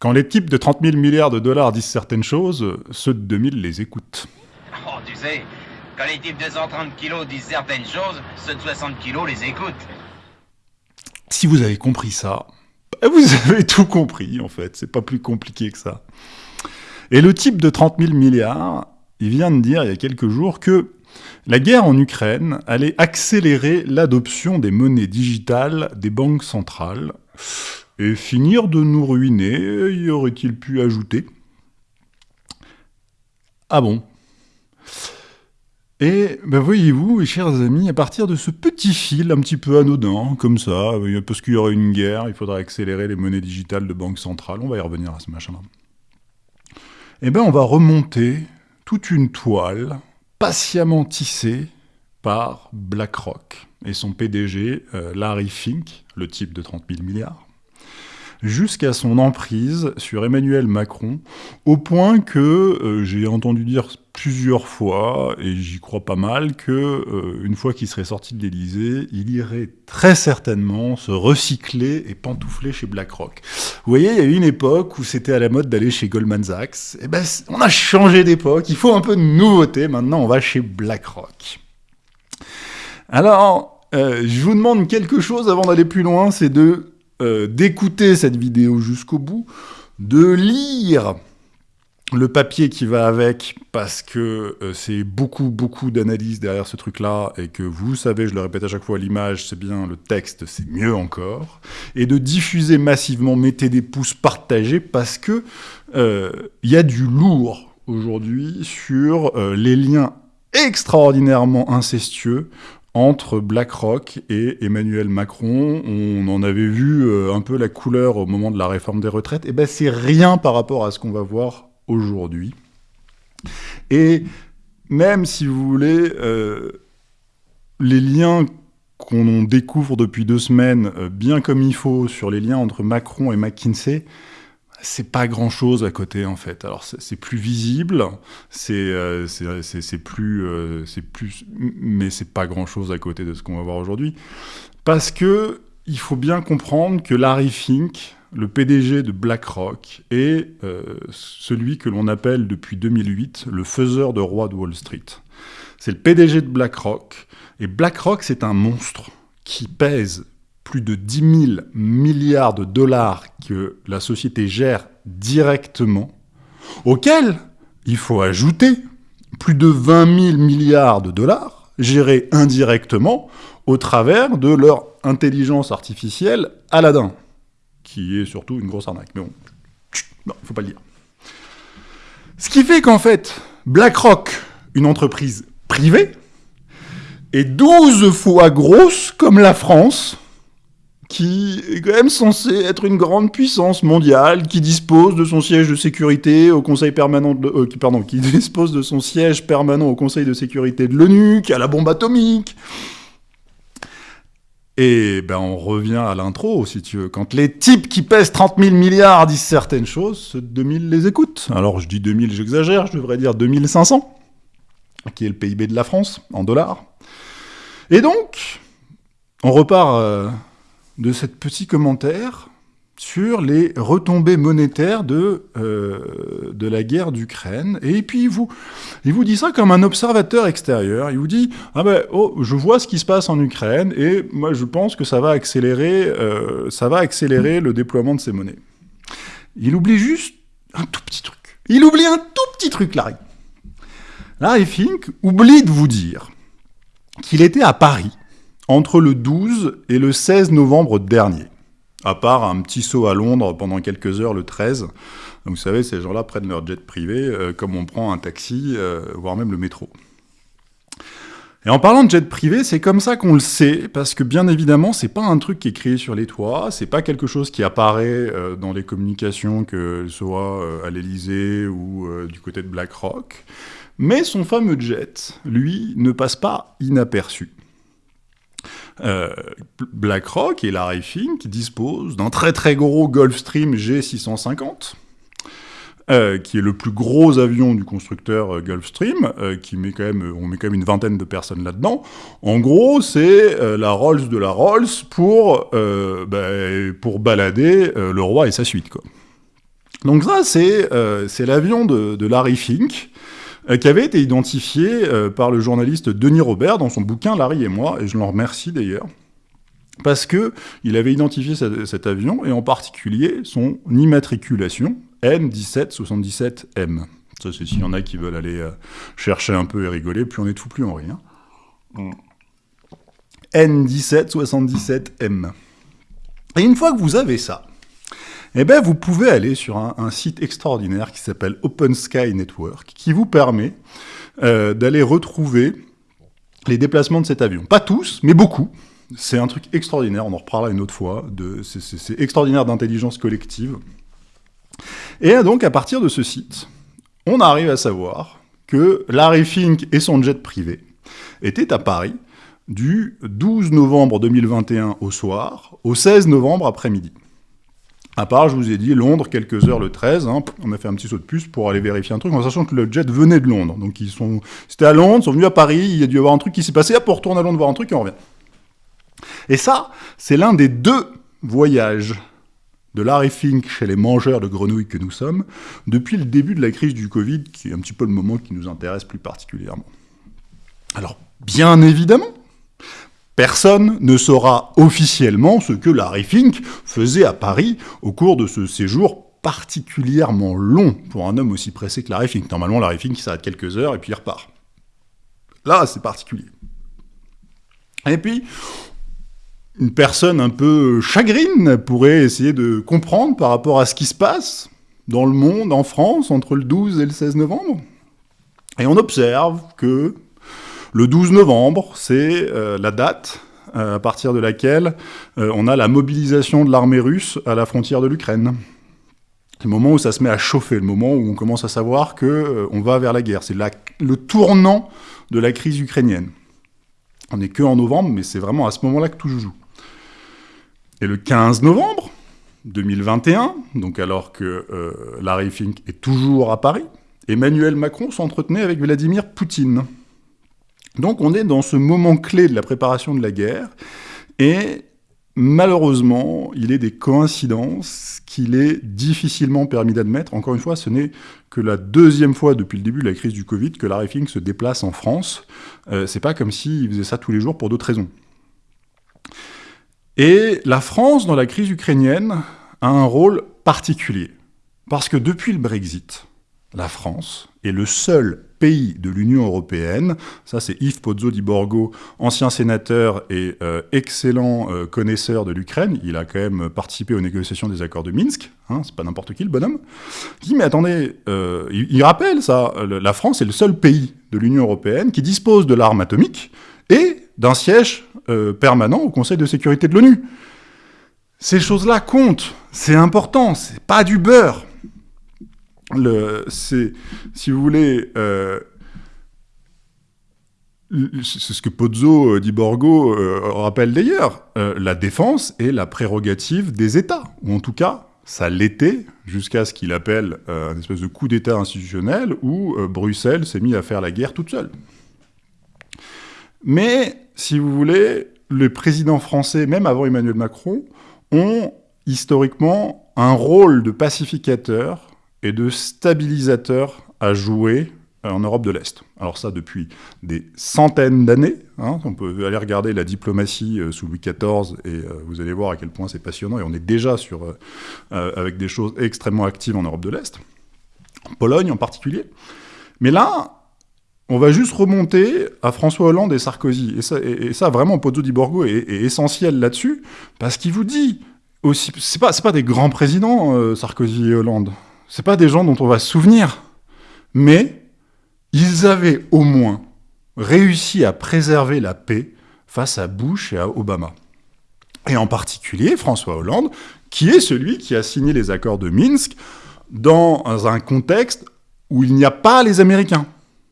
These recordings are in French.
Quand les types de 30 000 milliards de dollars disent certaines choses, ceux de 2000 les écoutent. Oh, tu sais, quand les types de 130 kilos disent certaines choses, ceux de 60 kilos les écoutent. Si vous avez compris ça, bah, vous avez tout compris en fait, c'est pas plus compliqué que ça. Et le type de 30 000 milliards, il vient de dire il y a quelques jours que la guerre en Ukraine allait accélérer l'adoption des monnaies digitales des banques centrales et finir de nous ruiner, y aurait-il pu ajouter? Ah bon? Et ben voyez-vous, chers amis, à partir de ce petit fil un petit peu anodin, comme ça, parce qu'il y aurait une guerre, il faudrait accélérer les monnaies digitales de banque centrale, on va y revenir à ce machin-là. Eh ben on va remonter toute une toile patiemment tissée par BlackRock et son PDG euh, Larry Fink, le type de 30 000 milliards, jusqu'à son emprise sur Emmanuel Macron, au point que euh, j'ai entendu dire plusieurs fois, et j'y crois pas mal, que euh, une fois qu'il serait sorti de l'Élysée, il irait très certainement se recycler et pantoufler chez BlackRock. Vous voyez, il y a eu une époque où c'était à la mode d'aller chez Goldman Sachs. Eh ben, on a changé d'époque, il faut un peu de nouveauté, maintenant on va chez BlackRock. Alors, euh, je vous demande quelque chose avant d'aller plus loin, c'est de euh, d'écouter cette vidéo jusqu'au bout, de lire le papier qui va avec, parce que euh, c'est beaucoup, beaucoup d'analyse derrière ce truc-là, et que vous savez, je le répète à chaque fois, l'image, c'est bien, le texte, c'est mieux encore, et de diffuser massivement, mettez des pouces, partagés, parce que euh, il y a du lourd aujourd'hui sur les liens extraordinairement incestueux entre BlackRock et Emmanuel Macron. On en avait vu euh, un peu la couleur au moment de la réforme des retraites. Et eh ben c'est rien par rapport à ce qu'on va voir aujourd'hui. Et même si vous voulez, euh, les liens qu'on découvre depuis deux semaines, euh, bien comme il faut, sur les liens entre Macron et McKinsey, c'est pas grand chose à côté en fait. Alors c'est plus visible, c'est euh, plus, euh, c'est plus, mais c'est pas grand chose à côté de ce qu'on va voir aujourd'hui, parce que il faut bien comprendre que Larry Fink, le PDG de BlackRock, est euh, celui que l'on appelle depuis 2008 le faiseur de roi de Wall Street. C'est le PDG de BlackRock, et BlackRock c'est un monstre qui pèse plus de 10 000 milliards de dollars que la société gère directement, auquel il faut ajouter plus de 20 000 milliards de dollars gérés indirectement au travers de leur intelligence artificielle Aladdin, qui est surtout une grosse arnaque. Mais bon, ne faut pas le dire. Ce qui fait qu'en fait, BlackRock, une entreprise privée, est 12 fois grosse comme la France, qui est quand même censé être une grande puissance mondiale, qui dispose de son siège de sécurité au Conseil permanent de, euh, qui, pardon, qui dispose de son siège permanent au Conseil de sécurité de l'ONU, qui a la bombe atomique. Et ben on revient à l'intro, si tu veux. Quand les types qui pèsent 30 000 milliards disent certaines choses, ceux de 2000 les écoutent. Alors je dis 2000, j'exagère, je devrais dire 2500, qui est le PIB de la France, en dollars. Et donc, on repart... Euh, de ce petit commentaire sur les retombées monétaires de, euh, de la guerre d'Ukraine. Et puis il vous, il vous dit ça comme un observateur extérieur. Il vous dit ah ben oh je vois ce qui se passe en Ukraine et moi je pense que ça va accélérer euh, ça va accélérer le déploiement de ces monnaies. Il oublie juste un tout petit truc. Il oublie un tout petit truc, Larry. Larry Fink oublie de vous dire qu'il était à Paris entre le 12 et le 16 novembre dernier, à part un petit saut à Londres pendant quelques heures le 13. vous savez, ces gens-là prennent leur jet privé, euh, comme on prend un taxi, euh, voire même le métro. Et en parlant de jet privé, c'est comme ça qu'on le sait, parce que bien évidemment, c'est pas un truc qui est créé sur les toits, c'est pas quelque chose qui apparaît euh, dans les communications, que soit à l'Elysée ou du côté de BlackRock. Mais son fameux jet, lui, ne passe pas inaperçu. Euh, BlackRock et Larry Fink disposent d'un très très gros Gulfstream G650, euh, qui est le plus gros avion du constructeur euh, Gulfstream, qui met quand même, on met quand même une vingtaine de personnes là-dedans. En gros, c'est la Rolls de la Rolls pour, bah, pour balader le roi et sa suite. Donc ça, c'est l'avion de, Larry Fink, qui avait été identifié euh, par le journaliste Denis Robert dans son bouquin Larry et moi, et je l'en remercie d'ailleurs, parce que il avait identifié cet, avion, et en particulier son immatriculation, N1777M. Ça, c'est s'il y en a qui veulent aller euh, chercher un peu et rigoler, puis on est tout plus en rien. N1777M. Et une fois que vous avez ça, eh ben, vous pouvez aller sur un, site extraordinaire qui s'appelle Open Sky Network, qui vous permet euh, d'aller retrouver les déplacements de cet avion. Pas tous, mais beaucoup. C'est un truc extraordinaire, on en reparlera une autre fois. C'est extraordinaire d'intelligence collective. Et donc, à partir de ce site, on arrive à savoir que Larry Fink et son jet privé étaient à Paris du 12 novembre 2021 au soir au 16 novembre après-midi. À part, je vous ai dit, Londres, quelques heures le 13, hein, on a fait un petit saut de puce pour aller vérifier un truc, en sachant que le jet venait de Londres. Donc ils sont, c'était à Londres, ils sont venus à Paris, il y a dû y avoir un truc qui s'est passé, hop, on retourne à Londres voir un truc et on revient. Et ça, c'est l'un des deux voyages de Larry Fink chez les mangeurs de grenouilles que nous sommes, depuis le début de la crise du Covid, qui est un petit peu le moment qui nous intéresse plus particulièrement. Alors, bien évidemment, personne ne saura officiellement ce que Larry Fink faisait à Paris au cours de ce séjour particulièrement long pour un homme aussi pressé que Larry Fink. Normalement, Larry Fink, s'arrête quelques heures et puis il repart. Là, c'est particulier. Et puis, une personne un peu chagrine pourrait essayer de comprendre par rapport à ce qui se passe dans le monde, en France, entre le 12 et le 16 novembre. Et on observe que le 12 novembre, c'est euh, la date euh, à partir de laquelle euh, on a la mobilisation de l'armée russe à la frontière de l'Ukraine. C'est le moment où ça se met à chauffer, le moment où on commence à savoir qu'on on va vers la guerre. C'est le tournant de la crise ukrainienne. On n'est que en novembre, mais c'est vraiment à ce moment-là que tout joue. Et le 15 novembre 2021, donc alors que Larry Fink est toujours à Paris, Emmanuel Macron s'entretenait avec Vladimir Poutine. Donc on est dans ce moment clé de la préparation de la guerre, et malheureusement, il est des coïncidences qu'il est difficilement permis d'admettre. Encore une fois, ce n'est que la deuxième fois depuis le début de la crise du Covid que Larry Fink se déplace en France. Euh, c'est pas comme s'il faisait ça tous les jours pour d'autres raisons. Et la France, dans la crise ukrainienne, a un rôle particulier. Parce que depuis le Brexit, la France est le seul pays de l'Union européenne, ça c'est Yves Pozzo di Borgo, ancien sénateur et euh, excellent euh, connaisseur de l'Ukraine, il a quand même participé aux négociations des accords de Minsk, hein, c'est pas n'importe qui le bonhomme, qui dit mais attendez, euh, il, il, rappelle ça, la France est le seul pays de l'Union européenne qui dispose de l'arme atomique et d'un siège permanent au Conseil de sécurité de l'ONU. Ces choses-là comptent, c'est important, c'est pas du beurre. C'est, si vous voulez, euh, c'est ce que Pozzo euh, di Borgo rappelle d'ailleurs, la défense est la prérogative des États, ou en tout cas, ça l'était jusqu'à ce qu'il appelle un espèce de coup d'État institutionnel où Bruxelles s'est mis à faire la guerre toute seule. Mais, si vous voulez, les présidents français, même avant Emmanuel Macron, ont historiquement un rôle de pacificateur et de stabilisateur à jouer en Europe de l'Est. Alors ça depuis des centaines d'années. Hein. on peut aller regarder la diplomatie euh, sous Louis XIV et euh, vous allez voir à quel point c'est passionnant. Et on est déjà sur, euh, avec des choses extrêmement actives en Europe de l'Est, en Pologne en particulier. Mais là, on va juste remonter à François Hollande et Sarkozy. Et ça, et, ça vraiment, Pozzo di Borgo est, essentiel là-dessus, parce qu'il vous dit aussi... C'est pas, pas des grands présidents, euh, Sarkozy et Hollande. C'est pas des gens dont on va se souvenir. Mais ils avaient au moins réussi à préserver la paix face à Bush et à Obama. Et en particulier François Hollande, qui est celui qui a signé les accords de Minsk dans un contexte où il n'y a pas les Américains.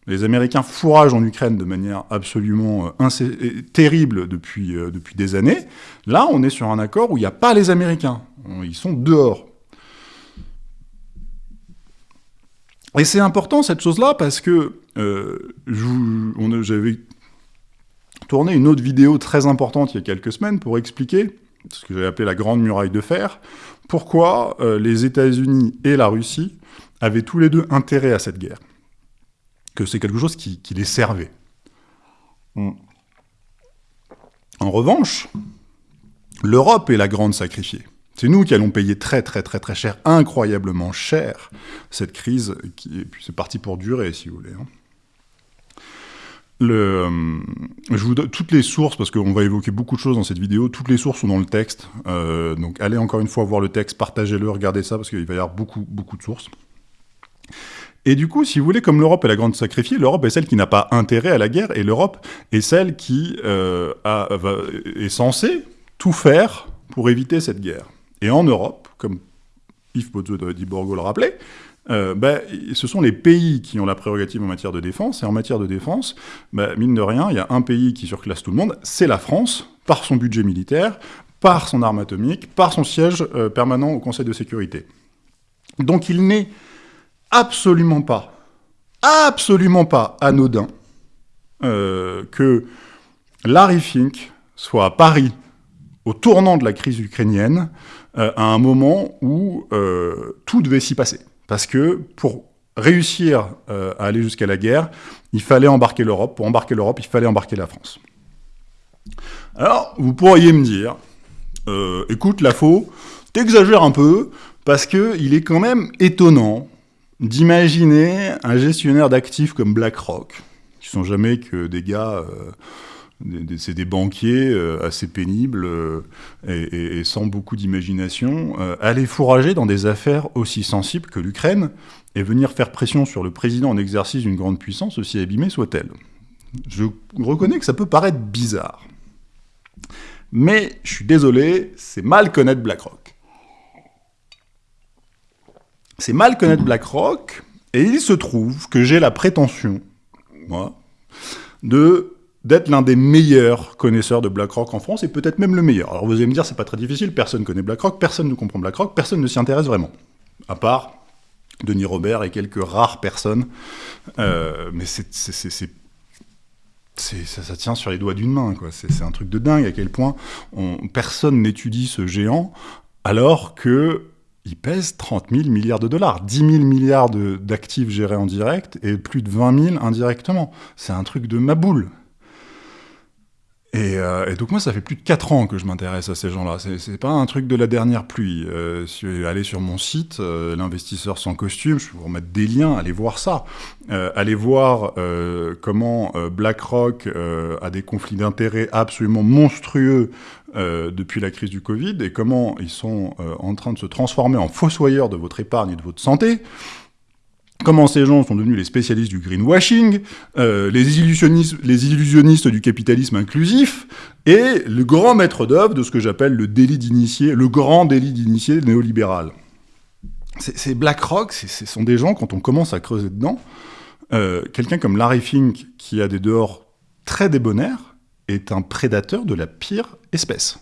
Les Américains fourragent en Ukraine de manière absolument euh, terrible depuis, euh, depuis des années. Là, on est sur un accord où il n'y a pas les Américains. Ils sont dehors. Et c'est important cette chose-là parce que euh, j'avais tourné une autre vidéo très importante il y a quelques semaines pour expliquer ce que j'avais appelé la Grande Muraille de Fer, pourquoi euh, les États-Unis et la Russie avaient tous les deux intérêt à cette guerre. Que c'est quelque chose qui, les servait. En revanche, l'Europe est la grande sacrifiée. C'est nous qui allons payer très très très très cher, incroyablement cher, cette crise, qui, et puis c'est parti pour durer, si vous voulez. Hein. Euh, je vous donne toutes les sources, parce qu'on va évoquer beaucoup de choses dans cette vidéo, toutes les sources sont dans le texte, euh, donc allez encore une fois voir le texte, partagez-le, regardez ça, parce qu'il va y avoir beaucoup, beaucoup de sources. Et du coup, si vous voulez, comme l'Europe est la grande sacrifiée, l'Europe est celle qui n'a pas intérêt à la guerre, et l'Europe est celle qui euh, est censée tout faire pour éviter cette guerre. Et en Europe, comme Yves Pozzo di Borgo le rappelait, euh, ben, ce sont les pays qui ont la prérogative en matière de défense, et en matière de défense, ben, mine de rien, il y a un pays qui surclasse tout le monde, c'est la France, par son budget militaire, par son arme atomique, par son siège euh, permanent au Conseil de sécurité. Donc il n'est absolument pas, absolument pas anodin euh, que Larry Fink soit à Paris au tournant de la crise ukrainienne, à un moment où tout devait s'y passer. Parce que pour réussir euh, à aller jusqu'à la guerre, il fallait embarquer l'Europe. Pour embarquer l'Europe, il fallait embarquer la France. Alors, vous pourriez me dire, euh, écoute, la faux, t'exagères un peu, parce qu'il est quand même étonnant d'imaginer un gestionnaire d'actifs comme BlackRock, qui sont jamais que des gars... C'est des banquiers euh, assez pénibles euh, et, sans beaucoup d'imagination, euh, aller fourrager dans des affaires aussi sensibles que l'Ukraine et venir faire pression sur le président en exercice d'une grande puissance, aussi abîmée soit-elle. Je reconnais que ça peut paraître bizarre. Mais je suis désolé, c'est mal connaître BlackRock. C'est mal connaître BlackRock, et il se trouve que j'ai la prétention, moi, de d'être l'un des meilleurs connaisseurs de BlackRock en France, et peut-être même le meilleur. Alors vous allez me dire, c'est pas très difficile, personne connaît BlackRock, personne ne comprend BlackRock, personne ne s'y intéresse vraiment. À part Denis Robert et quelques rares personnes. Euh, mais c'est, ça, tient sur les doigts d'une main, quoi. C'est, un truc de dingue à quel point on, personne n'étudie ce géant, alors que il pèse 30 000 milliards de dollars, 10 000 milliards d'actifs gérés en direct et plus de 20 000 indirectement. C'est un truc de ma boule. Euh, et, donc moi, ça fait plus de 4 ans que je m'intéresse à ces gens-là. C'est pas un truc de la dernière pluie. Euh, allez sur mon site, euh, l'investisseur sans costume, je vais vous remettre des liens, allez voir ça. Euh, allez voir comment BlackRock a des conflits d'intérêts absolument monstrueux depuis la crise du Covid et comment ils sont en train de se transformer en fossoyeurs de votre épargne et de votre santé comment ces gens sont devenus les spécialistes du greenwashing, euh, les, illusionnistes, du capitalisme inclusif, et le grand maître d'œuvre de ce que j'appelle le délit d'initié, le grand délit d'initié néolibéral. C'est BlackRock, ce sont des gens, quand on commence à creuser dedans, euh, quelqu'un comme Larry Fink, qui a des dehors très débonnaires, est un prédateur de la pire espèce.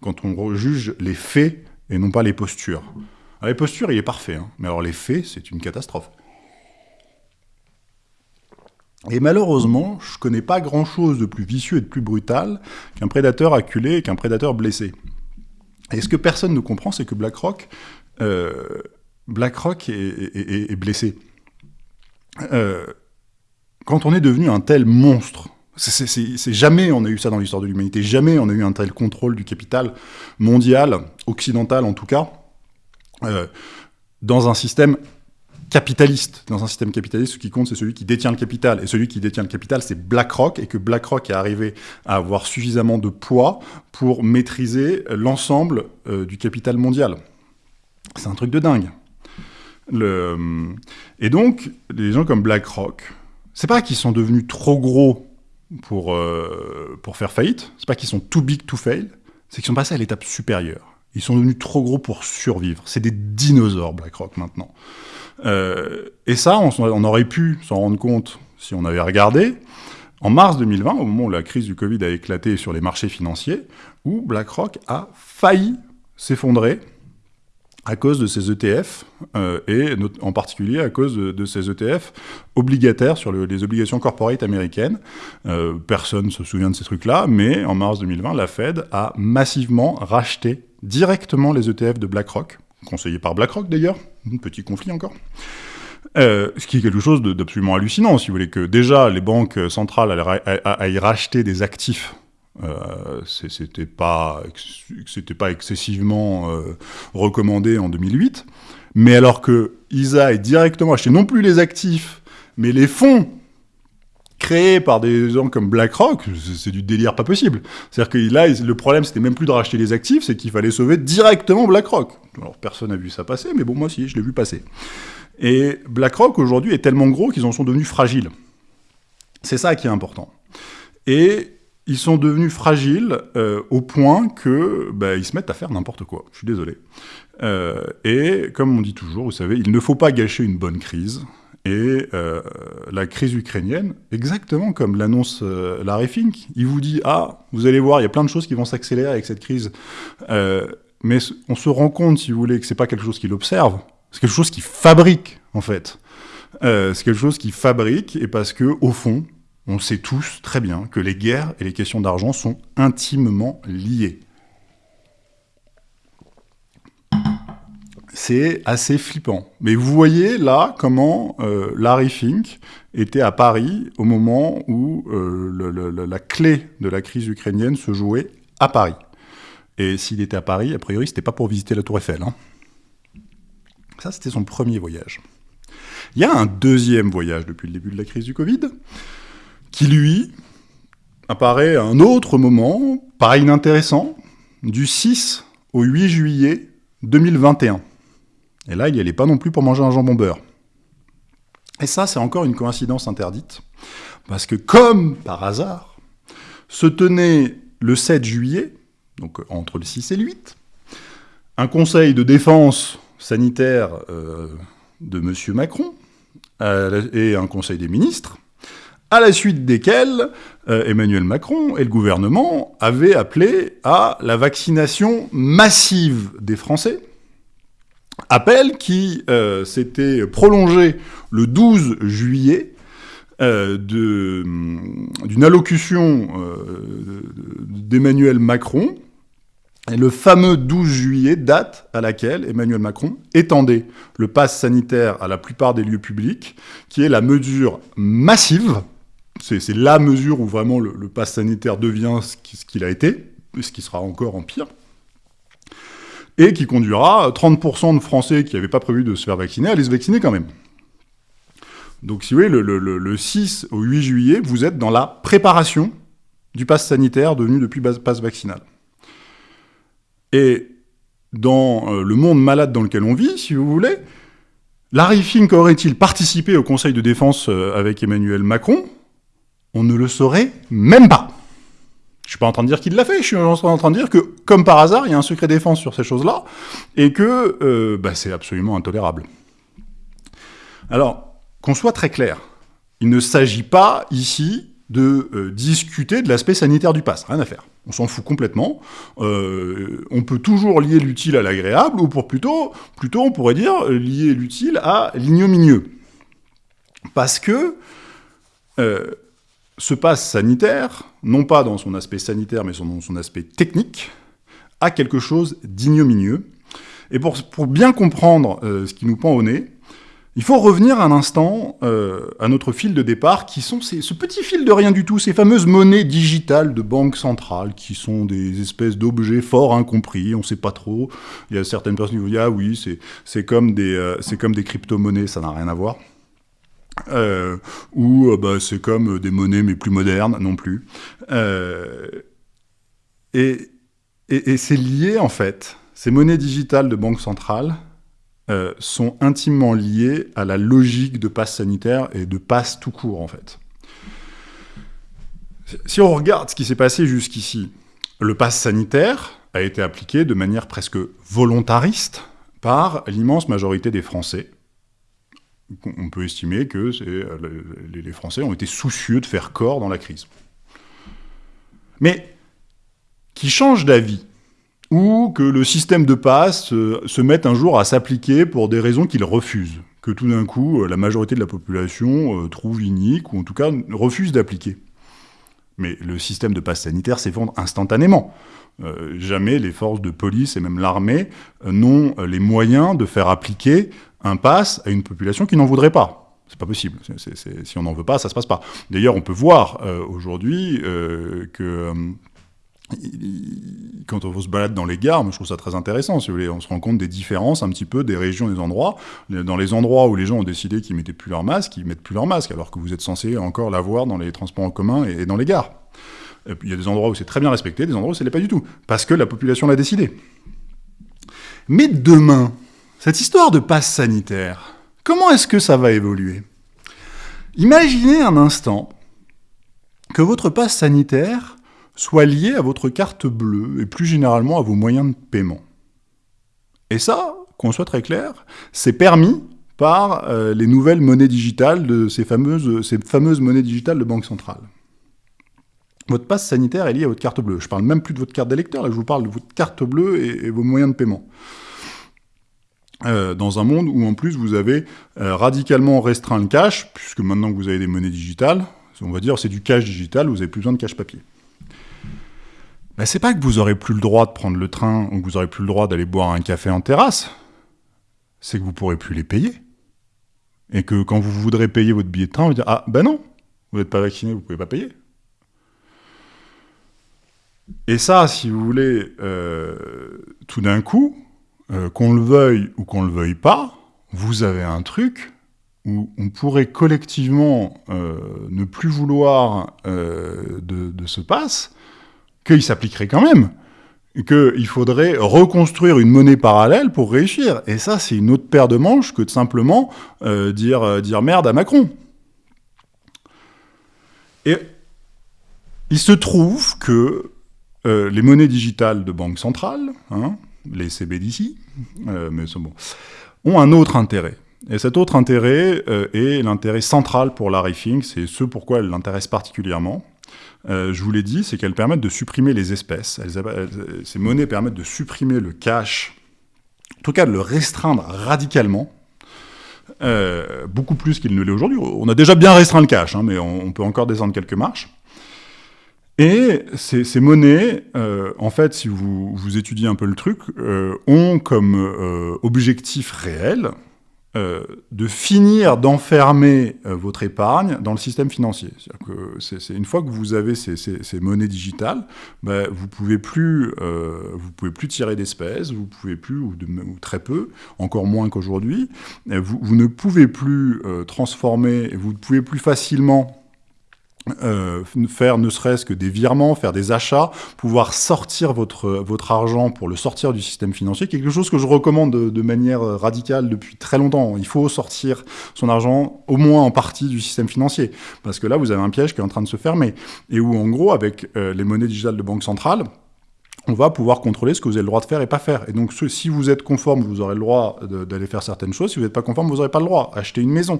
Quand on juge les faits et non pas les postures. Ah, les postures, il est parfait, hein. mais alors les faits, c'est une catastrophe. Et malheureusement, je connais pas grand-chose de plus vicieux et de plus brutal qu'un prédateur acculé et qu'un prédateur blessé. Et ce que personne ne comprend, c'est que BlackRock, euh, BlackRock est, blessé. Euh, quand on est devenu un tel monstre, jamais on a eu ça dans l'histoire de l'humanité, jamais on a eu un tel contrôle du capital mondial, occidental en tout cas, euh, dans un système capitaliste. Dans un système capitaliste, ce qui compte, c'est celui qui détient le capital. Et celui qui détient le capital, c'est BlackRock, et que BlackRock est arrivé à avoir suffisamment de poids pour maîtriser l'ensemble euh, du capital mondial. C'est un truc de dingue. Le... Et donc, les gens comme BlackRock, c'est pas qu'ils sont devenus trop gros pour, euh, pour faire faillite, c'est pas qu'ils sont too big to fail, c'est qu'ils sont passés à l'étape supérieure. Ils sont devenus trop gros pour survivre. C'est des dinosaures, BlackRock, maintenant. Euh, et ça, on, aurait pu s'en rendre compte si on avait regardé en mars 2020, au moment où la crise du Covid a éclaté sur les marchés financiers, où BlackRock a failli s'effondrer à cause de ces ETF, euh, et en particulier à cause de, ces ETF obligataires sur les obligations corporate américaines. Euh, personne ne se souvient de ces trucs-là, mais en mars 2020, la Fed a massivement racheté directement les ETF de BlackRock, conseillés par BlackRock d'ailleurs, petit conflit encore. Euh, ce qui est quelque chose d'absolument hallucinant, si vous voulez, que déjà les banques centrales aillent racheter des actifs euh, c'était pas pas excessivement euh, recommandé en 2008, mais alors que ISA est directement acheté non plus les actifs, mais les fonds créés par des gens comme BlackRock, c'est du délire pas possible. C'est-à-dire que là, le problème, c'était même plus de racheter les actifs, c'est qu'il fallait sauver directement BlackRock. Alors personne n'a vu ça passer, mais bon, moi si, je l'ai vu passer. Et BlackRock aujourd'hui est tellement gros qu'ils en sont devenus fragiles. C'est ça qui est important. Et ils sont devenus fragiles euh, au point que bah, ils se mettent à faire n'importe quoi. Je suis désolé. Euh, et comme on dit toujours, vous savez, il ne faut pas gâcher une bonne crise. Et euh, la crise ukrainienne, exactement comme l'annonce Larry Fink, il vous dit ah, vous allez voir, il y a plein de choses qui vont s'accélérer avec cette crise. mais on se rend compte, si vous voulez, que c'est pas quelque chose qu'il observe, c'est quelque chose qu'il fabrique en fait. c'est quelque chose qu'il fabrique et parce que au fond, on sait tous très bien que les guerres et les questions d'argent sont intimement liées. C'est assez flippant. Mais vous voyez là comment euh, Larry Fink était à Paris au moment où euh, la clé de la crise ukrainienne se jouait à Paris. Et s'il était à Paris, a priori, c'était pas pour visiter la Tour Eiffel. Hein. Ça, c'était son premier voyage. Il y a un deuxième voyage depuis le début de la crise du Covid, qui lui apparaît à un autre moment, pas inintéressant, du 6 au 8 juillet 2021. Et là, il n'y allait pas non plus pour manger un jambon beurre. Et ça, c'est encore une coïncidence interdite, parce que comme par hasard, se tenait le 7 juillet, donc entre le 6 et le 8, un conseil de défense sanitaire euh, de M. Macron euh, et un conseil des ministres, à la suite desquels euh, Emmanuel Macron et le gouvernement avaient appelé à la vaccination massive des Français, appel qui euh, s'était prolongé le 12 juillet euh, d'une allocution d'Emmanuel Macron, et le fameux 12 juillet, date à laquelle Emmanuel Macron étendait le pass sanitaire à la plupart des lieux publics, qui est la mesure massive c'est la mesure où vraiment le, pass sanitaire devient ce qu'il a été, ce qui sera encore en pire, et qui conduira 30% de Français qui n'avaient pas prévu de se faire vacciner à aller se vacciner quand même. Donc si vous voyez, le, 6 au 8 juillet, vous êtes dans la préparation du pass sanitaire devenu depuis pass vaccinal. Et dans euh, le monde malade dans lequel on vit, si vous voulez, Larry Fink aurait-il participé au Conseil de défense euh, avec Emmanuel Macron? On ne le saurait même pas. Je suis pas en train de dire qu'il l'a fait, je suis en train de dire que, comme par hasard, il y a un secret défense sur ces choses-là, et que euh, bah, c'est absolument intolérable. Alors, qu'on soit très clair, il ne s'agit pas ici de euh, discuter de l'aspect sanitaire du pass, rien à faire. On s'en fout complètement. Euh, on peut toujours lier l'utile à l'agréable, ou pour plutôt, plutôt on pourrait dire lier l'utile à l'ignominieux. Parce que ce passe sanitaire, non pas dans son aspect sanitaire, mais dans son aspect technique, a quelque chose d'ignominieux. Et pour, bien comprendre euh, ce qui nous pend au nez, il faut revenir un instant euh, à notre fil de départ, qui sont ce petit fil de rien du tout, ces fameuses monnaies digitales de banque centrale, qui sont des espèces d'objets fort incompris, on ne sait pas trop. Il y a certaines personnes qui vous disent « Ah oui, c'est comme des, euh, comme des crypto-monnaies, ça n'a rien à voir ». Euh, ou euh, bah, c'est comme des monnaies mais plus modernes non plus. Euh, et, c'est lié en fait. Ces monnaies digitales de banque centrale sont intimement liées à la logique de passe sanitaire et de passe tout court en fait. Si on regarde ce qui s'est passé jusqu'ici, le passe sanitaire a été appliqué de manière presque volontariste par l'immense majorité des Français on peut estimer que euh, les Français ont été soucieux de faire corps dans la crise. Mais qui change d'avis ou que le système de passe euh, se mette un jour à s'appliquer pour des raisons qu'il refuse, que tout d'un coup euh, la majorité de la population trouve inique, ou en tout cas refuse d'appliquer. Mais le système de passe sanitaire s'effondre instantanément. jamais les forces de police et même l'armée n'ont les moyens de faire appliquer un pass à une population qui n'en voudrait pas. C'est pas possible. si on n'en veut pas, ça se passe pas. D'ailleurs, on peut voir aujourd'hui que quand on se balade dans les gares, moi je trouve ça très intéressant, on se rend compte des différences un petit peu des régions, des endroits. Dans les endroits où les gens ont décidé qu'ils mettaient plus leur masque, ils mettent plus leur masque, alors que vous êtes censé encore l'avoir dans les transports en commun et dans les gares. Il y a des endroits où c'est très bien respecté, des endroits où ce n'est pas du tout, parce que la population l'a décidé. Mais demain, cette histoire de passe sanitaire, comment est-ce que ça va évoluer? Imaginez un instant que votre passe sanitaire soit lié à votre carte bleue et plus généralement à vos moyens de paiement. Et ça, qu'on soit très clair, c'est permis par euh, les nouvelles monnaies digitales de ces fameuses, monnaies digitales de banque centrale. Votre passe sanitaire est lié à votre carte bleue. Je parle même plus de votre carte d'électeur, là je vous parle de votre carte bleue et, vos moyens de paiement. Euh, dans un monde où en plus vous avez euh, radicalement restreint le cash, puisque maintenant que vous avez des monnaies digitales, on va dire c'est du cash digital, vous n'avez plus besoin de cash papier. Ben, c'est pas que vous aurez plus le droit de prendre le train ou que vous aurez plus le droit d'aller boire un café en terrasse, c'est que vous pourrez plus les payer. Et que quand vous voudrez payer votre billet de train, vous dire Ah ben non, vous n'êtes pas vacciné, vous pouvez pas payer. Et ça, si vous voulez, euh, tout d'un coup, euh, qu'on le veuille ou qu'on le veuille pas, vous avez un truc où on pourrait collectivement euh, ne plus vouloir de, de, ce passe, qu'il s'appliquerait quand même, qu'il faudrait reconstruire une monnaie parallèle pour réussir. Et ça, c'est une autre paire de manches que de simplement euh, dire, euh, dire merde à Macron. Et il se trouve que euh, les monnaies digitales de banque centrale, hein, les CBDC, mais bon, ont un autre intérêt. Et cet autre intérêt est l'intérêt central pour la Riffing, c'est ce pourquoi elle l'intéresse particulièrement. Euh, je vous l'ai dit, c'est qu'elles permettent de supprimer les espèces. ces monnaies permettent de supprimer le cash, en tout cas de le restreindre radicalement, euh, beaucoup plus qu'il ne l'est aujourd'hui. On a déjà bien restreint le cash, hein, mais on, peut encore descendre quelques marches. Et ces, monnaies, euh, en fait, si vous, étudiez un peu le truc, ont comme objectif réel euh, de finir d'enfermer euh, votre épargne dans le système financier. Que c'est, une fois que vous avez ces, monnaies digitales, ben, vous pouvez plus, euh, vous pouvez plus tirer d'espèces, vous pouvez plus ou, très peu, encore moins qu'aujourd'hui. Vous, ne pouvez plus transformer, vous ne pouvez plus facilement euh, faire ne serait-ce que des virements, faire des achats, pouvoir sortir votre, votre argent pour le sortir du système financier, quelque chose que je recommande de, manière radicale depuis très longtemps. Il faut sortir son argent au moins en partie du système financier, parce que là vous avez un piège qui est en train de se fermer, et où en gros avec euh, les monnaies digitales de banque centrale, on va pouvoir contrôler ce que vous avez le droit de faire et pas faire. Et donc, si vous êtes conforme, vous aurez le droit d'aller faire certaines choses. Si vous n'êtes pas conforme, vous n'aurez pas le droit. Acheter une maison.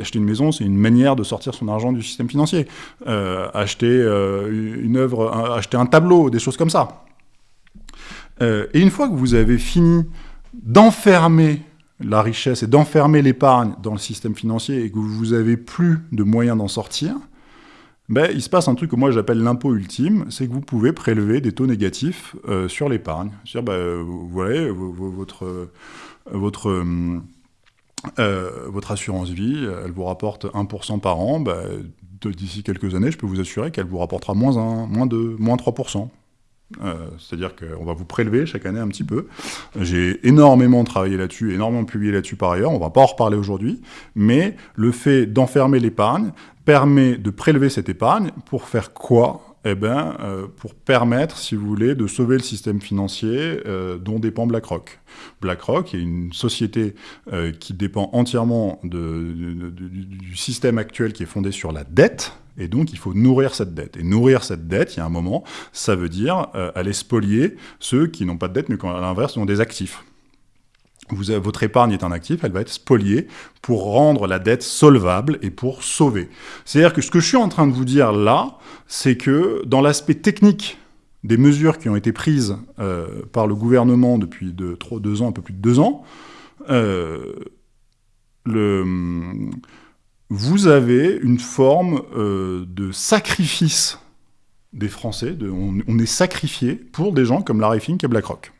Acheter une maison, c'est une manière de sortir son argent du système financier. Euh, acheter euh, une œuvre, acheter un tableau, des choses comme ça. Euh, et une fois que vous avez fini d'enfermer la richesse et d'enfermer l'épargne dans le système financier et que vous n'avez plus de moyens d'en sortir, ben, il se passe un truc que moi j'appelle l'impôt ultime, c'est que vous pouvez prélever des taux négatifs euh, sur l'épargne. C'est-à-dire, ben, vous voyez, votre, votre, euh, votre assurance vie, elle vous rapporte 1% par an, ben, d'ici quelques années, je peux vous assurer qu'elle vous rapportera moins 1, moins 2, moins 3%. Euh, c'est-à-dire qu'on va vous prélever chaque année un petit peu. J'ai énormément travaillé là-dessus, énormément publié là-dessus par ailleurs, on va pas en reparler aujourd'hui, mais le fait d'enfermer l'épargne permet de prélever cette épargne pour faire quoi? Eh bien, euh, pour permettre, si vous voulez, de sauver le système financier euh, dont dépend BlackRock. BlackRock est une société qui dépend entièrement du système actuel qui est fondé sur la dette, et donc, il faut nourrir cette dette. Et nourrir cette dette, il y a un moment, ça veut dire euh, aller spolier ceux qui n'ont pas de dette, mais qui, à l'inverse, ont des actifs. Votre épargne est un actif, elle va être spoliée pour rendre la dette solvable et pour sauver. C'est-à-dire que ce que je suis en train de vous dire là, c'est que dans l'aspect technique des mesures qui ont été prises par le gouvernement depuis deux ans, un peu plus de deux ans, le, vous avez une forme de sacrifice des Français, on, est sacrifié pour des gens comme Larry Fink et BlackRock.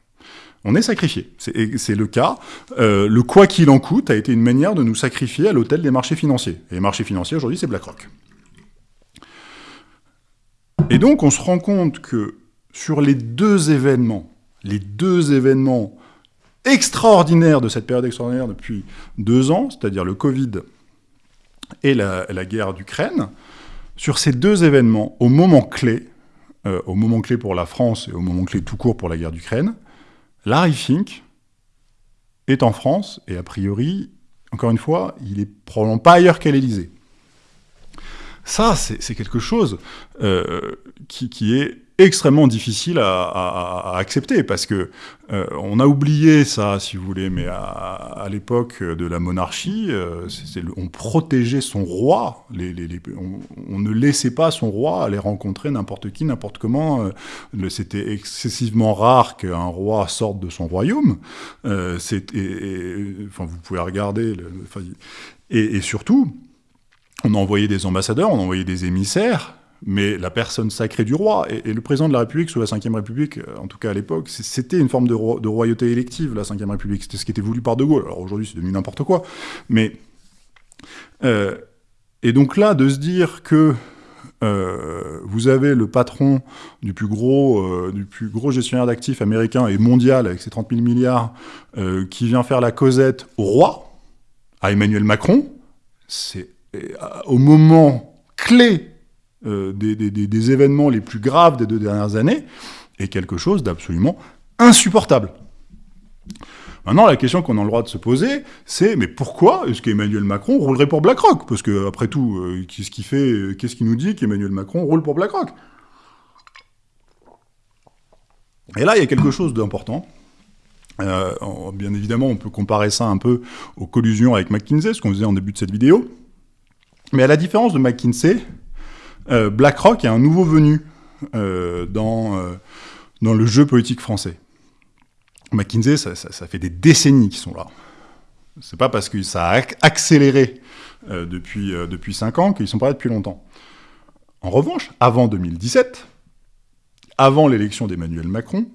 On est sacrifié, c'est le cas. Euh, le quoi qu'il en coûte a été une manière de nous sacrifier à l'hôtel des marchés financiers. Et les marchés financiers, aujourd'hui, c'est BlackRock. Et donc, on se rend compte que sur les deux événements, les deux événements extraordinaires de cette période extraordinaire depuis deux ans, c'est-à-dire le Covid et la, guerre d'Ukraine, sur ces deux événements, au moment clé, euh, au moment clé pour la France et au moment clé tout court pour la guerre d'Ukraine, Larry Fink est en France, et a priori, encore une fois, il est probablement pas ailleurs qu'à l'Élysée. Ça, c'est quelque chose euh, qui, qui, est extrêmement difficile à, accepter parce que euh, on a oublié ça, si vous voulez, mais à, l'époque de la monarchie, euh, on protégeait son roi. On, ne laissait pas son roi aller rencontrer n'importe qui, n'importe comment. Euh, c'était excessivement rare qu'un roi sorte de son royaume. enfin, vous pouvez regarder. et, et surtout, on a envoyé des ambassadeurs, on a envoyé des émissaires mais la personne sacrée du roi, et, le président de la République sous la Ve République, euh, en tout cas à l'époque, c'était une forme de, royauté élective, la Ve République, c'était ce qui était voulu par De Gaulle, alors aujourd'hui c'est devenu n'importe quoi, mais... Euh, et donc là, de se dire que euh, vous avez le patron du plus gros, du plus gros gestionnaire d'actifs américain et mondial, avec ses 30 000 milliards, qui vient faire la causette au roi, à Emmanuel Macron, c'est au moment clé euh, des, événements les plus graves des deux dernières années, est quelque chose d'absolument insupportable. Maintenant, la question qu'on a le droit de se poser, c'est mais pourquoi est-ce qu'Emmanuel Macron roulerait pour BlackRock? Parce que après tout, euh, qu'est-ce qui fait, qu'est-ce qui nous dit qu'Emmanuel Macron roule pour BlackRock? Et là, il y a quelque chose d'important. Euh, bien évidemment, on peut comparer ça un peu aux collusions avec McKinsey, ce qu'on faisait en début de cette vidéo. Mais à la différence de McKinsey, euh, BlackRock est un nouveau venu euh, dans, euh, dans le jeu politique français. McKinsey, ça, fait des décennies qu'ils sont là. C'est pas parce que ça a accéléré depuis, depuis 5 ans qu'ils sont pas là depuis longtemps. En revanche, avant 2017, avant l'élection d'Emmanuel Macron,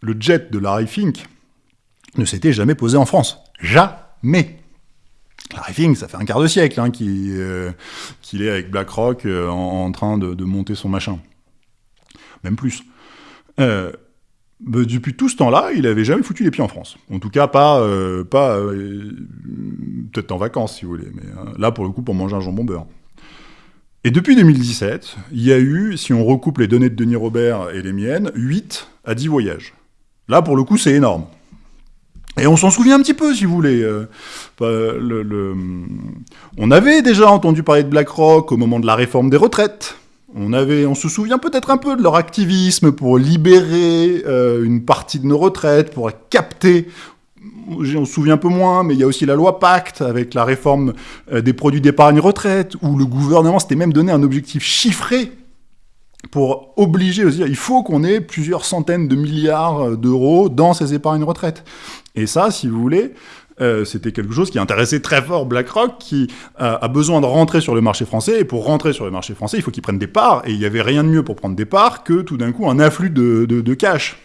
le jet de Larry Fink ne s'était jamais posé en France. Jamais. Larry Fink, ça fait un quart de siècle hein, euh, qu'il est avec BlackRock euh, en, train de, monter son machin. Même plus. Euh, depuis tout ce temps-là, il n'avait jamais foutu les pieds en France. En tout cas, pas, pas peut-être en vacances, si vous voulez, mais là, pour le coup, pour manger un jambon beurre. Et depuis 2017, il y a eu, si on recoupe les données de Denis Robert et les miennes, 8 à 10 voyages. Là, pour le coup, c'est énorme. Et on s'en souvient un petit peu, si vous voulez. Euh, le, On avait déjà entendu parler de BlackRock au moment de la réforme des retraites. On, avait, on se souvient peut-être un peu de leur activisme pour libérer euh, une partie de nos retraites, pour capter on se souvient un peu moins, mais il y a aussi la loi Pacte avec la réforme euh, des produits d'épargne retraite, où le gouvernement s'était même donné un objectif chiffré pour obliger il faut qu'on ait plusieurs centaines de milliards d'euros dans ces épargnes retraite. Et ça, si vous voulez, euh, c'était quelque chose qui intéressait très fort BlackRock, qui euh, a besoin de rentrer sur le marché français, et pour rentrer sur le marché français, il faut qu'ils prennent des parts, et il n'y avait rien de mieux pour prendre des parts que tout d'un coup un afflux de, cash.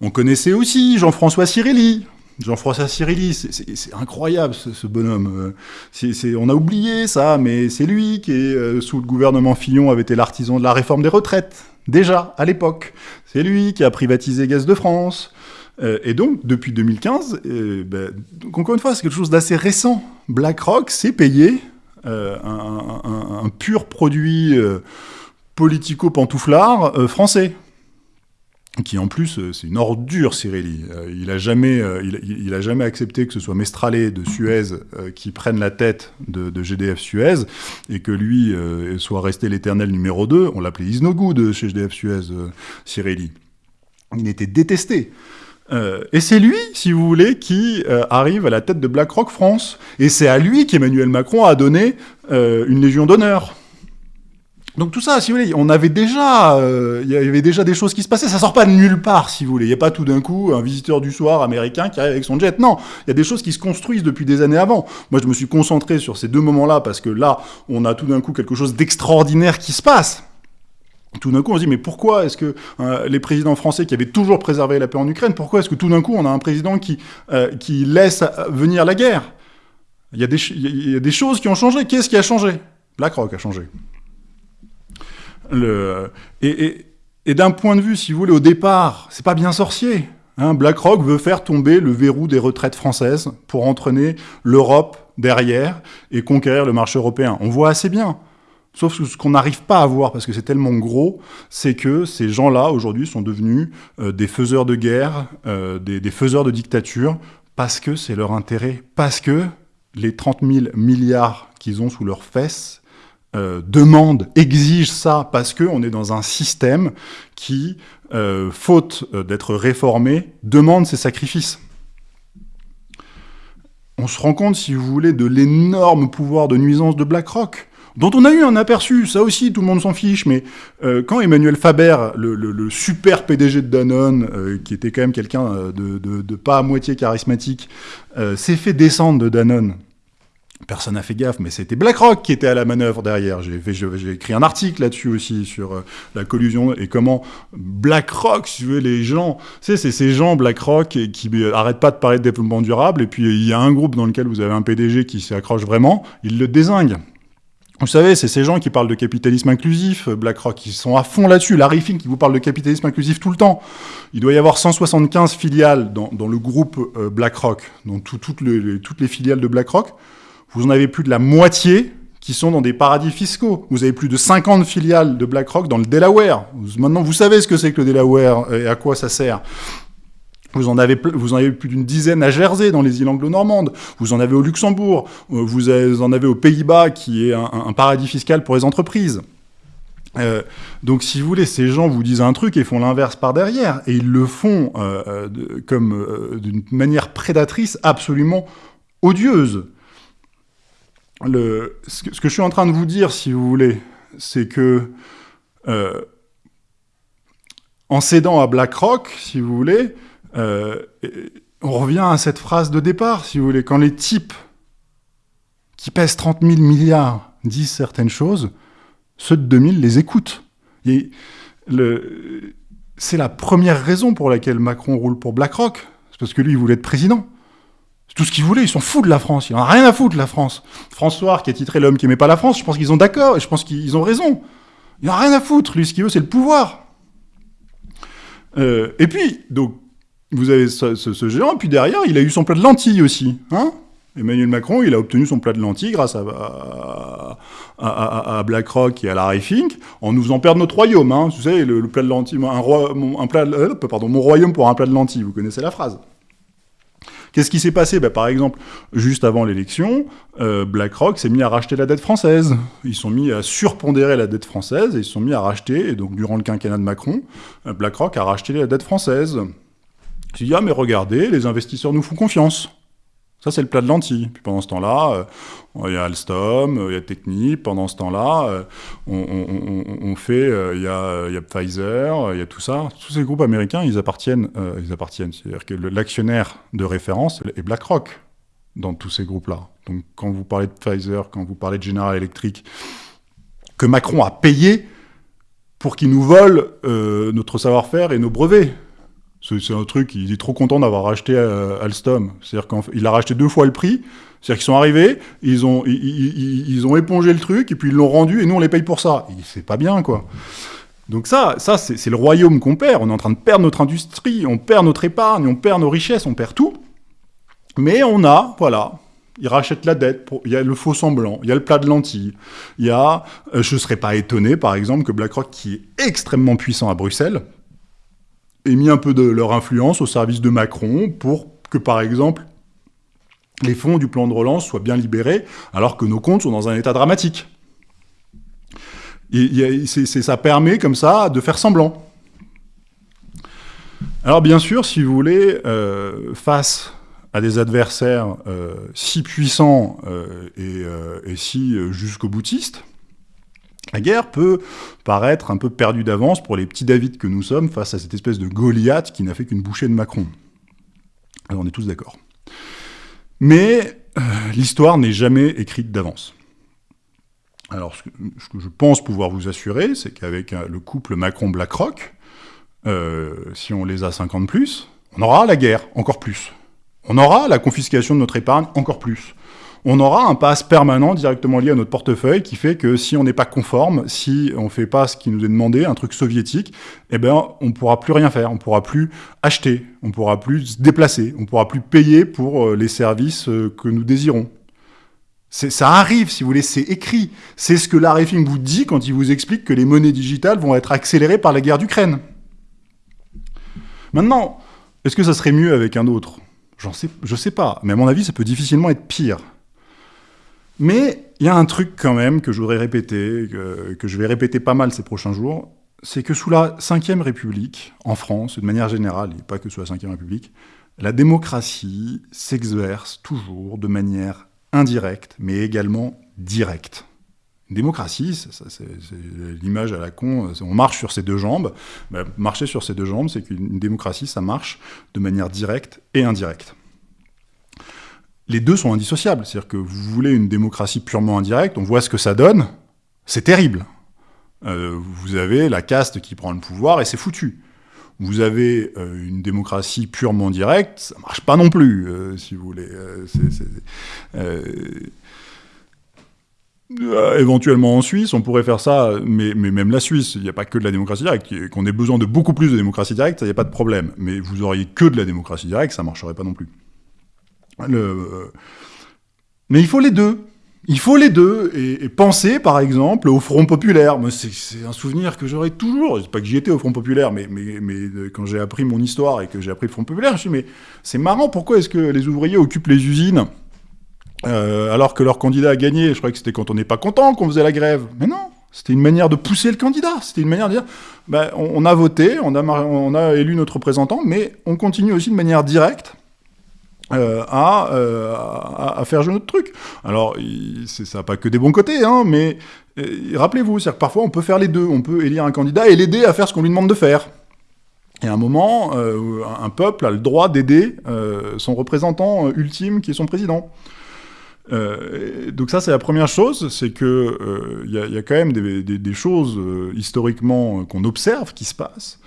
On connaissait aussi Jean-François Cirilli. Jean-François Cirilli, c'est incroyable ce, bonhomme. Euh, on a oublié ça, mais c'est lui qui, sous le gouvernement Fillon, avait été l'artisan de la réforme des retraites, déjà, à l'époque. C'est lui qui a privatisé Gaz de France. Euh, et donc, depuis 2015, euh, ben, encore une fois, c'est quelque chose d'assez récent. BlackRock s'est payé euh, un, pur produit politico-pantouflard français qui en plus, c'est une ordure, Cirelli. il n'a jamais, il, jamais accepté que ce soit Mestralet de Suez qui prenne la tête de, GDF Suez, et que lui soit resté l'éternel numéro 2. On l'appelait Isnogoud de chez GDF Suez, Cirelli. Il était détesté. Euh, et c'est lui, si vous voulez, qui euh, arrive à la tête de BlackRock France. Et c'est à lui qu'Emmanuel Macron a donné euh, une Légion d'honneur. Donc tout ça, si vous voulez, on avait déjà, il y avait déjà des choses qui se passaient. Ça sort pas de nulle part, si vous voulez. Il n'y a pas tout d'un coup un visiteur du soir américain qui arrive avec son jet. Non, il y a des choses qui se construisent depuis des années avant. Moi, je me suis concentré sur ces deux moments-là parce que là, on a tout d'un coup quelque chose d'extraordinaire qui se passe. Tout d'un coup, on se dit, mais pourquoi est-ce que euh, les présidents français qui avaient toujours préservé la paix en Ukraine, pourquoi est-ce que tout d'un coup, on a un président qui, euh, laisse venir la guerre? Il y, a des, choses qui ont changé. Qu'est-ce qui a changé? BlackRock a changé. Et, d'un point de vue, si vous voulez, au départ, c'est pas bien sorcier. Hein. BlackRock veut faire tomber le verrou des retraites françaises pour entraîner l'Europe derrière et conquérir le marché européen. On voit assez bien. Sauf que ce qu'on n'arrive pas à voir, parce que c'est tellement gros, c'est que ces gens-là, aujourd'hui, sont devenus euh, des faiseurs de guerre, euh, des, faiseurs de dictature, parce que c'est leur intérêt, parce que les 30 000 milliards qu'ils ont sous leurs fesses euh, demande, exige ça parce qu'on est dans un système qui, faute d'être réformé, demande ses sacrifices. On se rend compte, si vous voulez, de l'énorme pouvoir de nuisance de BlackRock, dont on a eu un aperçu, ça aussi tout le monde s'en fiche, mais quand Emmanuel Faber, le, super PDG de Danone, qui était quand même quelqu'un de, de, pas à moitié charismatique, s'est fait descendre de Danone, Personne n'a fait gaffe, mais c'était BlackRock qui était à la manœuvre derrière. J'ai écrit un article là-dessus aussi sur euh, la collusion et comment BlackRock, si vous voulez, les gens, c'est ces gens BlackRock qui n'arrêtent pas de parler de développement durable. Et puis il y a un groupe dans lequel vous avez un PDG qui s'y accroche vraiment, il le désingue. Vous savez, c'est ces gens qui parlent de capitalisme inclusif, BlackRock, qui sont à fond là-dessus. Larry Fink qui vous parle de capitalisme inclusif tout le temps. Il doit y avoir 175 filiales dans, le groupe euh, BlackRock, dans toutes les filiales de BlackRock vous en avez plus de la moitié qui sont dans des paradis fiscaux. Vous avez plus de 50 filiales de BlackRock dans le Delaware. Maintenant, vous savez ce que c'est que le Delaware et à quoi ça sert. Vous en avez, vous en avez plus d'une dizaine à Jersey, dans les îles anglo-normandes. Vous en avez au Luxembourg. Euh, vous en avez aux Pays-Bas, qui est un, paradis fiscal pour les entreprises. Euh, donc, si vous voulez, ces gens vous disent un truc et font l'inverse par derrière. Et ils le font euh, comme d'une manière prédatrice absolument odieuse le, ce, que, je suis en train de vous dire, si vous voulez, c'est que en cédant à BlackRock, si vous voulez, on revient à cette phrase de départ, si vous voulez, quand les types qui pèsent 30 000 milliards disent certaines choses, ceux de 2000 les écoutent. C'est la première raison pour laquelle Macron roule pour BlackRock, c'est parce que lui, il voulait être président tout ce qu'ils voulaient, ils sont fous de la France, ils n'ont rien à foutre de la France. François, qui a titré L'homme qui aimait pas la France, je pense qu'ils ont d'accord, et je pense qu'ils ont raison. Il n'ont rien à foutre, lui, ce qu'il veut, c'est le pouvoir. Euh, et puis, donc, vous avez ce, géant, puis derrière, il a eu son plat de lentilles aussi. Hein Emmanuel Macron, il a obtenu son plat de lentilles grâce à, BlackRock et à Larry Fink, en nous faisant perdre notre royaume. Hein. Vous savez, le, plat de lentilles, un, un plat, euh, pardon, mon royaume pour un plat de lentilles, vous connaissez la phrase. Qu'est-ce qui s'est passé? Bah, Par exemple, juste avant l'élection, euh, BlackRock s'est mis à racheter la dette française. Ils sont mis à surpondérer la dette française et ils sont mis à racheter, et donc durant le quinquennat de Macron, euh, BlackRock a racheté la dette française. Il dit, ah mais regardez, les investisseurs nous font confiance. Ça, c'est le plat de lentilles. Puis pendant ce temps-là, euh, il y a Alstom, euh, il y a Technip. Pendant ce temps-là, euh, on, fait, il y, a, Pfizer, il y a tout ça. Tous ces groupes américains, ils appartiennent, ils appartiennent. C'est-à-dire que l'actionnaire de référence est BlackRock dans tous ces groupes-là. Donc, quand vous parlez de Pfizer, quand vous parlez de General Electric, que Macron a payé pour qu'ils nous volent notre savoir-faire et nos brevets. C'est un truc, il est trop content d'avoir racheté euh, Alstom. C'est-à-dire qu'il a racheté deux fois le prix. C'est-à-dire qu'ils sont arrivés, ils ont, épongé le truc, et puis ils l'ont rendu, et nous on les paye pour ça. C'est pas bien, quoi. Donc ça, ça c'est le royaume qu'on perd. On est en train de perdre notre industrie, on perd notre épargne, on perd nos richesses, on perd tout. Mais on a, voilà, ils rachètent la dette, il y a le faux semblant, il y a le plat de lentilles, il y a, euh, je ne serais pas étonné par exemple que BlackRock, qui est extrêmement puissant à Bruxelles, et mis un peu de leur influence au service de Macron pour que, par exemple, les fonds du plan de relance soient bien libérés, alors que nos comptes sont dans un état dramatique. Ça permet, comme ça, de faire semblant. Alors, bien sûr, si vous voulez, euh, face à des adversaires euh, si puissants euh, et, et, si jusqu'au boutiste, La guerre peut paraître un peu perdue d'avance pour les petits David que nous sommes face à cette espèce de Goliath qui n'a fait qu'une bouchée de Macron. Alors on est tous d'accord. Mais euh, l'histoire n'est jamais écrite d'avance. Alors ce que, je pense pouvoir vous assurer, c'est qu'avec euh, le couple Macron-Blackrock, euh, si on les a 50 plus, on aura la guerre, encore plus. On aura la confiscation de notre épargne, encore plus on aura un pass permanent directement lié à notre portefeuille qui fait que si on n'est pas conforme, si on ne fait pas ce qui nous est demandé, un truc soviétique, eh ben, on ne pourra plus rien faire, on ne pourra plus acheter, on ne pourra plus se déplacer, on ne pourra plus payer pour euh, les services euh, que nous désirons. Ça arrive, si vous voulez, c'est écrit. C'est ce que Larry Fink vous dit quand il vous explique que les monnaies digitales vont être accélérées par la guerre d'Ukraine. Maintenant, est-ce que ça serait mieux avec un autre? J'en sais, je sais pas, mais à mon avis, ça peut difficilement être pire. Mais il y a un truc quand même que je voudrais répéter, que, je vais répéter pas mal ces prochains jours, c'est que sous la Ve République, en France, de manière générale, et pas que sous la Ve République, la démocratie s'exerce toujours de manière indirecte, mais également directe. Une démocratie, c'est l'image à la con, on marche sur ses deux jambes. Ben, marcher sur ses deux jambes, c'est qu'une démocratie, ça marche de manière directe et indirecte les deux sont indissociables. C'est-à-dire que vous voulez une démocratie purement indirecte, on voit ce que ça donne, c'est terrible. Euh, vous avez la caste qui prend le pouvoir et c'est foutu. Vous avez euh, une démocratie purement directe, ça marche pas non plus, euh, si vous voulez. éventuellement en Suisse, on pourrait faire ça, mais, même la Suisse, il n'y a pas que de la démocratie directe. Qu'on ait besoin de beaucoup plus de démocratie directe, ça n'y a pas de problème. Mais vous auriez que de la démocratie directe, ça marcherait pas non plus. Mais il faut les deux. Il faut les deux. Et, penser, par exemple, au Front Populaire. C'est un souvenir que j'aurais toujours. Je pas que j'y étais au Front Populaire, mais, mais quand j'ai appris mon histoire et que j'ai appris le Front Populaire, je me suis dit, mais c'est marrant, pourquoi est-ce que les ouvriers occupent les usines euh, alors que leur candidat a gagné? Je croyais que c'était quand on n'est pas content qu'on faisait la grève. Mais non c'était une manière de pousser le candidat. C'était une manière de dire, ben, on, a voté, on a élu notre représentant, mais on continue aussi de manière directe euh, euh, à, à, faire jouer notre truc. Alors, ça n'a pas que des bons côtés, hein, mais euh, rappelez-vous, c'est que parfois on peut faire les deux. On peut élire un candidat et l'aider à faire ce qu'on lui demande de faire. Et à un moment, un peuple a le droit d'aider son représentant ultime qui est son président. donc ça, c'est la première chose, c'est que il y, a quand même des, choses historiquement qu'on observe qui se passent.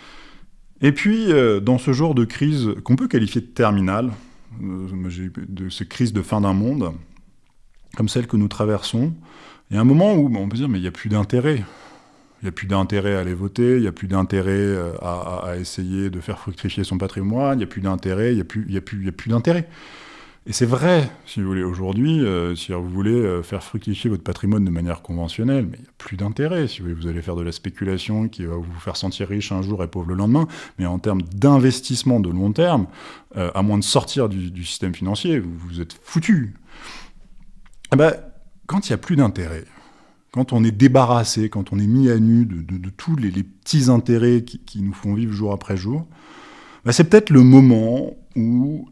Et puis, dans ce genre de crise qu'on peut qualifier de terminale, euh, de ces crises de fin d'un monde, comme celle que nous traversons, il y a un moment où on peut dire mais il n'y a plus d'intérêt. Il n'y a plus d'intérêt à aller voter, il n'y a plus d'intérêt euh, à, essayer de faire fructifier son patrimoine, il n'y a plus d'intérêt, il n'y a plus, plus, a plus d'intérêt. Et c'est vrai, si vous voulez, aujourd'hui, euh, si vous voulez euh, faire fructifier votre patrimoine de manière conventionnelle, mais il n'y a plus d'intérêt. Si vous, voulez, vous allez faire de la spéculation qui va vous faire sentir riche un jour et pauvre le lendemain, mais en termes d'investissement de long terme, euh, à moins de sortir du, système financier, vous, êtes foutu. Eh ben, quand il n'y a plus d'intérêt, quand on est débarrassé, quand on est mis à nu de, tous les, petits intérêts qui, nous font vivre jour après jour, ben, c'est peut-être le moment où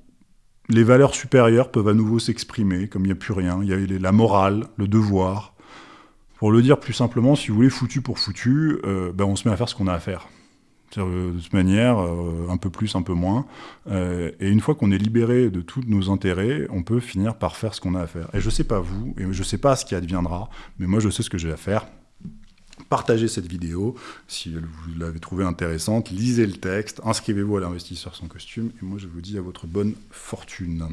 les valeurs supérieures peuvent à nouveau s'exprimer, comme il n'y a plus rien. Il y a la morale, le devoir. Pour le dire plus simplement, si vous voulez, foutu pour foutu, euh, ben on se met à faire ce qu'on a à faire. Euh, de toute manière, euh, un peu plus, un peu moins. et une fois qu'on est libéré de tous nos intérêts, on peut finir par faire ce qu'on a à faire. Et je ne sais pas vous, et je ne sais pas ce qui adviendra, mais moi je sais ce que j'ai à faire. Partagez cette vidéo si vous l'avez trouvée intéressante, lisez le texte, inscrivez-vous à l'investisseur sans costume, et moi je vous dis à votre bonne fortune.